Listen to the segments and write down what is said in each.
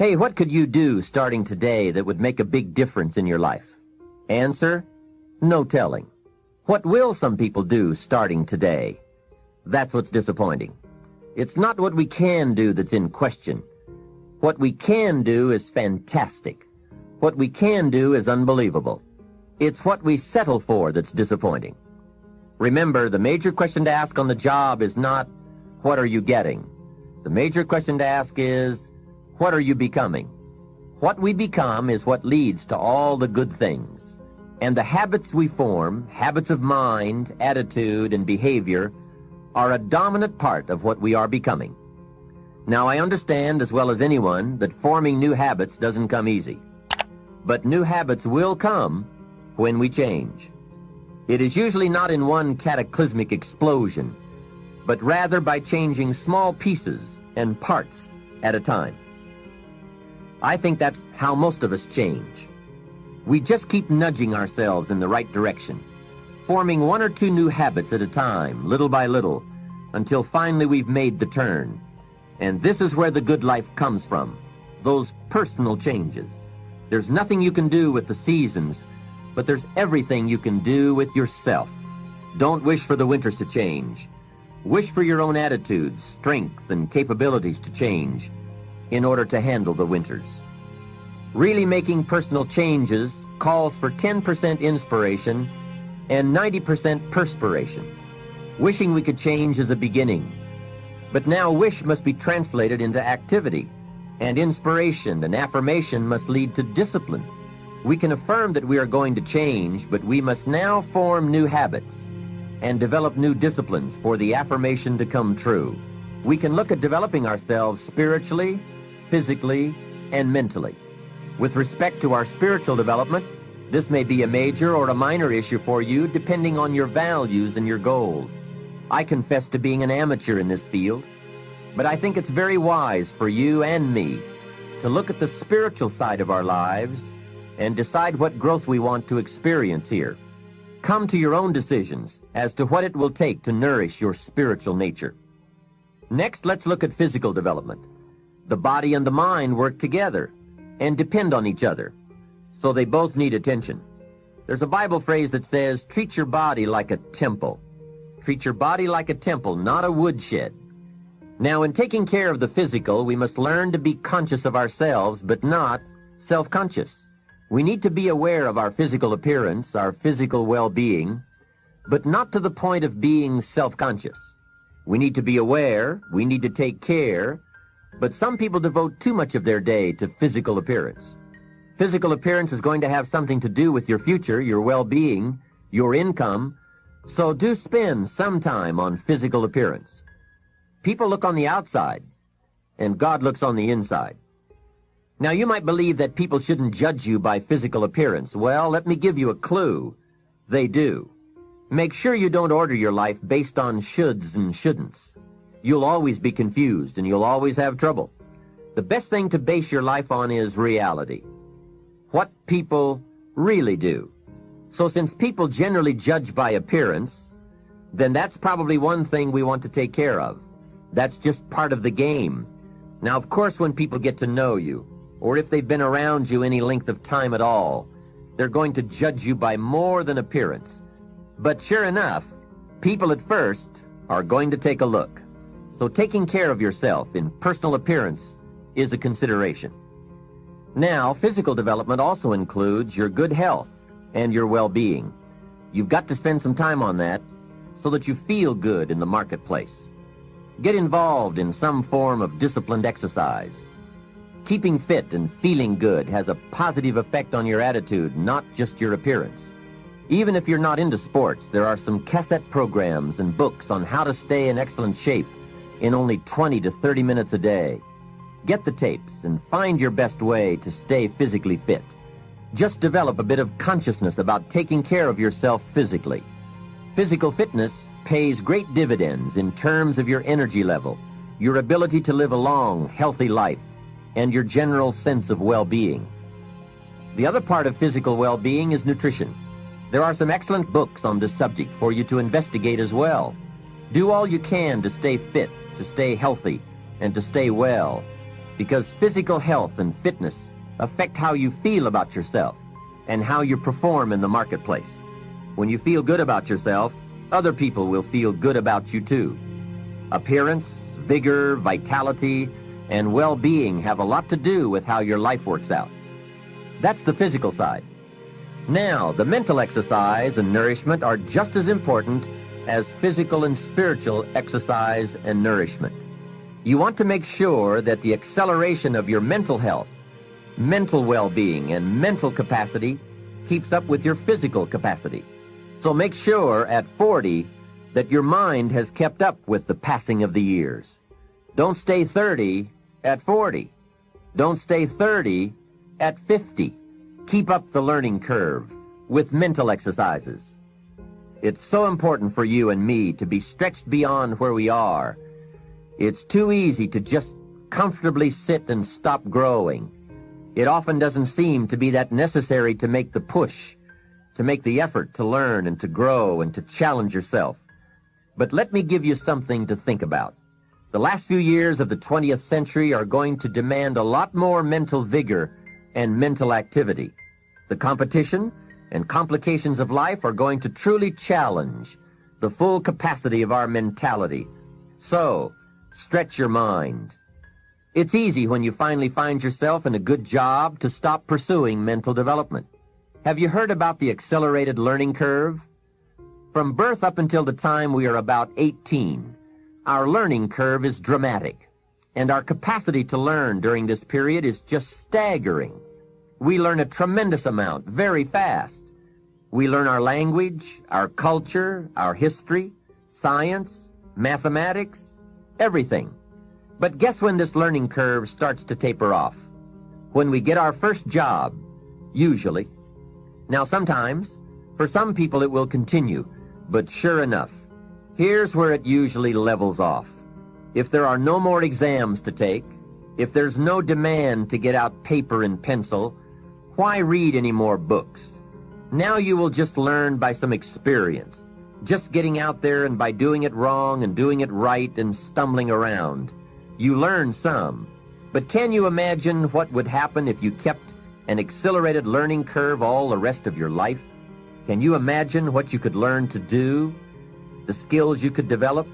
Hey, what could you do starting today that would make a big difference in your life? Answer, no telling. What will some people do starting today? That's what's disappointing. It's not what we can do that's in question. What we can do is fantastic. What we can do is unbelievable. It's what we settle for that's disappointing. Remember, the major question to ask on the job is not, what are you getting? The major question to ask is, what are you becoming? What we become is what leads to all the good things. And the habits we form, habits of mind, attitude, and behavior, are a dominant part of what we are becoming. Now, I understand as well as anyone that forming new habits doesn't come easy. But new habits will come when we change. It is usually not in one cataclysmic explosion, but rather by changing small pieces and parts at a time. I think that's how most of us change. We just keep nudging ourselves in the right direction, forming one or two new habits at a time, little by little, until finally we've made the turn. And this is where the good life comes from, those personal changes. There's nothing you can do with the seasons, but there's everything you can do with yourself. Don't wish for the winters to change. Wish for your own attitudes, strength, and capabilities to change in order to handle the winters. Really making personal changes calls for 10% inspiration and 90% perspiration. Wishing we could change is a beginning. But now wish must be translated into activity, and inspiration and affirmation must lead to discipline. We can affirm that we are going to change, but we must now form new habits and develop new disciplines for the affirmation to come true. We can look at developing ourselves spiritually, physically, and mentally. With respect to our spiritual development, this may be a major or a minor issue for you depending on your values and your goals. I confess to being an amateur in this field, but I think it's very wise for you and me to look at the spiritual side of our lives and decide what growth we want to experience here. Come to your own decisions as to what it will take to nourish your spiritual nature. Next, let's look at physical development. The body and the mind work together and depend on each other, so they both need attention. There's a Bible phrase that says, treat your body like a temple. Treat your body like a temple, not a woodshed. Now, in taking care of the physical, we must learn to be conscious of ourselves, but not self-conscious. We need to be aware of our physical appearance, our physical well-being, but not to the point of being self-conscious. We need to be aware, we need to take care, but some people devote too much of their day to physical appearance. Physical appearance is going to have something to do with your future, your well-being, your income, so do spend some time on physical appearance. People look on the outside, and God looks on the inside. Now, you might believe that people shouldn't judge you by physical appearance. Well, let me give you a clue. They do. Make sure you don't order your life based on shoulds and shouldn'ts. You'll always be confused and you'll always have trouble. The best thing to base your life on is reality. What people really do. So since people generally judge by appearance, then that's probably one thing we want to take care of. That's just part of the game. Now, of course, when people get to know you, or if they've been around you any length of time at all, they're going to judge you by more than appearance. But sure enough, people at first are going to take a look. So taking care of yourself in personal appearance is a consideration. Now, physical development also includes your good health and your well-being. You've got to spend some time on that so that you feel good in the marketplace. Get involved in some form of disciplined exercise. Keeping fit and feeling good has a positive effect on your attitude, not just your appearance. Even if you're not into sports, there are some cassette programs and books on how to stay in excellent shape in only 20 to 30 minutes a day. Get the tapes and find your best way to stay physically fit. Just develop a bit of consciousness about taking care of yourself physically. Physical fitness pays great dividends in terms of your energy level, your ability to live a long, healthy life, and your general sense of well-being. The other part of physical well-being is nutrition. There are some excellent books on this subject for you to investigate as well. Do all you can to stay fit to stay healthy and to stay well. because physical health and fitness affect how you feel about yourself and how you perform in the marketplace. When you feel good about yourself, other people will feel good about you too. Appearance, vigor, vitality, and well-being have a lot to do with how your life works out. That's the physical side. Now, the mental exercise and nourishment are just as important as physical and spiritual exercise and nourishment. You want to make sure that the acceleration of your mental health, mental well-being, and mental capacity keeps up with your physical capacity. So make sure at 40 that your mind has kept up with the passing of the years. Don't stay 30 at 40. Don't stay 30 at 50. Keep up the learning curve with mental exercises. It's so important for you and me to be stretched beyond where we are. It's too easy to just comfortably sit and stop growing. It often doesn't seem to be that necessary to make the push, to make the effort to learn and to grow and to challenge yourself. But let me give you something to think about. The last few years of the 20th century are going to demand a lot more mental vigor and mental activity. The competition and complications of life are going to truly challenge the full capacity of our mentality. So, stretch your mind. It's easy when you finally find yourself in a good job to stop pursuing mental development. Have you heard about the accelerated learning curve? From birth up until the time we are about 18, our learning curve is dramatic, and our capacity to learn during this period is just staggering. We learn a tremendous amount very fast. We learn our language, our culture, our history, science, mathematics, everything. But guess when this learning curve starts to taper off? When we get our first job, usually. Now sometimes, for some people it will continue, but sure enough, Here's where it usually levels off. If there are no more exams to take, if there's no demand to get out paper and pencil, why read any more books? Now you will just learn by some experience, just getting out there and by doing it wrong and doing it right and stumbling around. You learn some, but can you imagine what would happen if you kept an accelerated learning curve all the rest of your life? Can you imagine what you could learn to do the skills you could develop,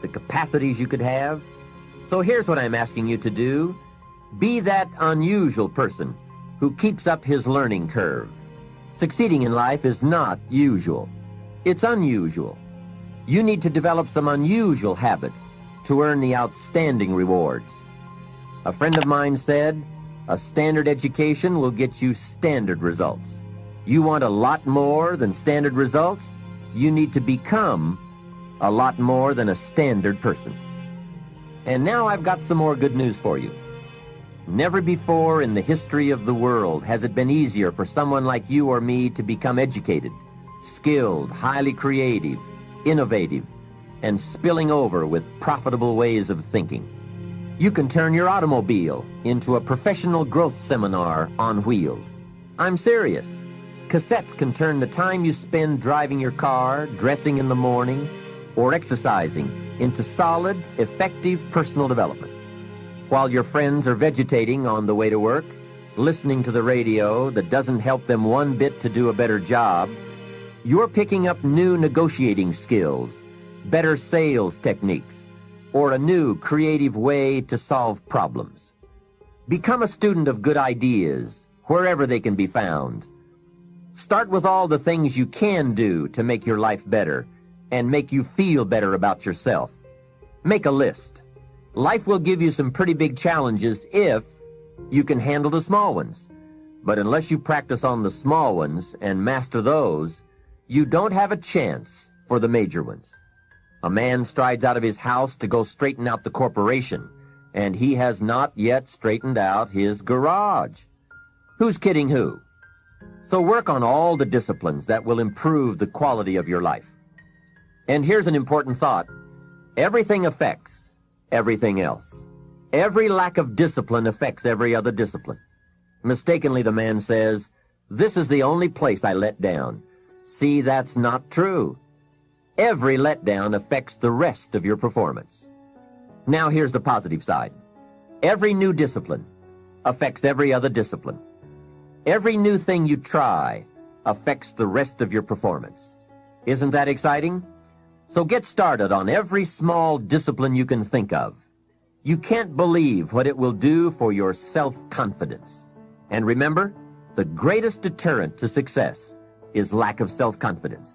the capacities you could have. So here's what I'm asking you to do. Be that unusual person who keeps up his learning curve. Succeeding in life is not usual. It's unusual. You need to develop some unusual habits to earn the outstanding rewards. A friend of mine said, a standard education will get you standard results. You want a lot more than standard results? You need to become a lot more than a standard person. And now I've got some more good news for you. Never before in the history of the world has it been easier for someone like you or me to become educated, skilled, highly creative, innovative, and spilling over with profitable ways of thinking. You can turn your automobile into a professional growth seminar on wheels. I'm serious. Cassettes can turn the time you spend driving your car, dressing in the morning, or exercising into solid, effective personal development. While your friends are vegetating on the way to work, listening to the radio that doesn't help them one bit to do a better job, you're picking up new negotiating skills, better sales techniques, or a new creative way to solve problems. Become a student of good ideas, wherever they can be found. Start with all the things you can do to make your life better, and make you feel better about yourself. Make a list. Life will give you some pretty big challenges if you can handle the small ones. But unless you practice on the small ones and master those, you don't have a chance for the major ones. A man strides out of his house to go straighten out the corporation, and he has not yet straightened out his garage. Who's kidding who? So work on all the disciplines that will improve the quality of your life. And here's an important thought. Everything affects everything else. Every lack of discipline affects every other discipline. Mistakenly, the man says, This is the only place I let down. See, that's not true. Every letdown affects the rest of your performance. Now here's the positive side. Every new discipline affects every other discipline. Every new thing you try affects the rest of your performance. Isn't that exciting? So get started on every small discipline you can think of. You can't believe what it will do for your self-confidence. And remember, the greatest deterrent to success is lack of self-confidence.